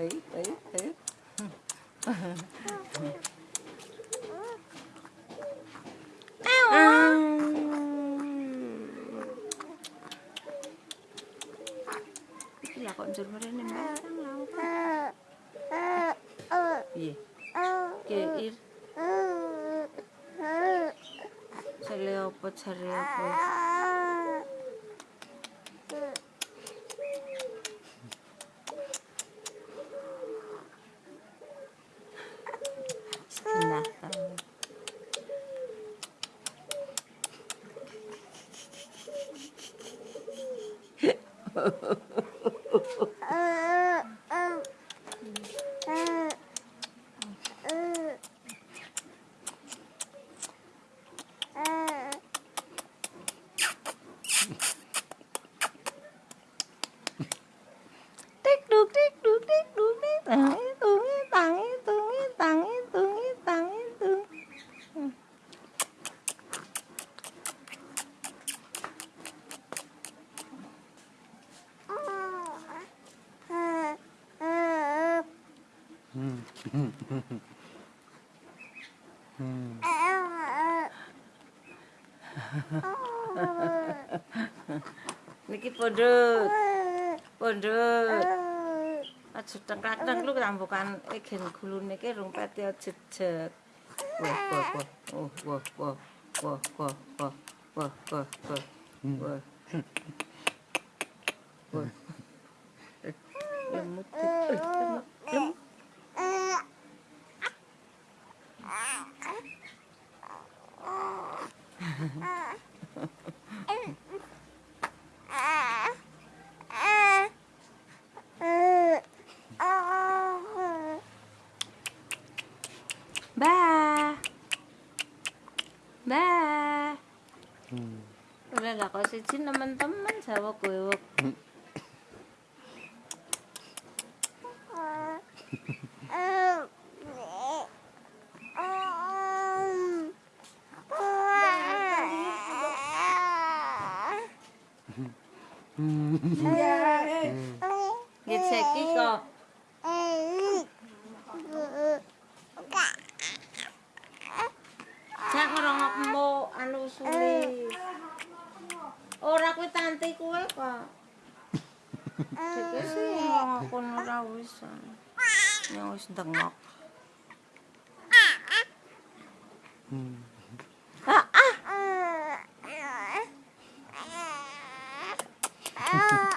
Ayo, ayo, ayo. Iki lah kok njur mrene mbak. Piye? Keir. Jare apa 빛났어. 어. Uh... 아. Niki pondok, pondok. Aja tengkak-tengk lu kambukan igen gulune ki rung pati jejet. Wah, wah, wah. Oh, wah, wah. Wah, wah, wah. Wah, wah, wah. Wah. Wah. Ba. Ba. Udah lah kok siji temen-temen Kowe. Ngeceki kok. Jak ngrongokmu anu suli. Ora kuwi tanti kuwe kok. Dike sih ngokon ora wis. Ya wis ndengok. Ah.